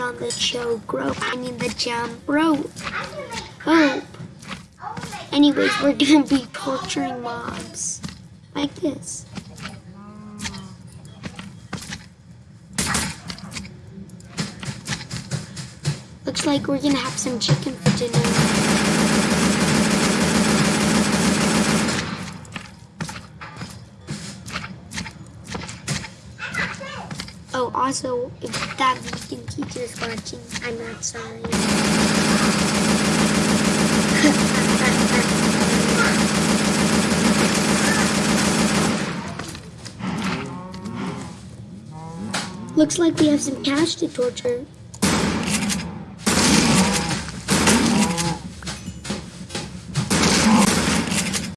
on the rope. I mean the jump rope. Hope. Anyways, we're gonna be torturing mobs. Like this. Looks like we're gonna have some chicken for dinner. Oh, also, if that vegan teacher's watching, I'm not sorry. Looks like we have some cash to torture.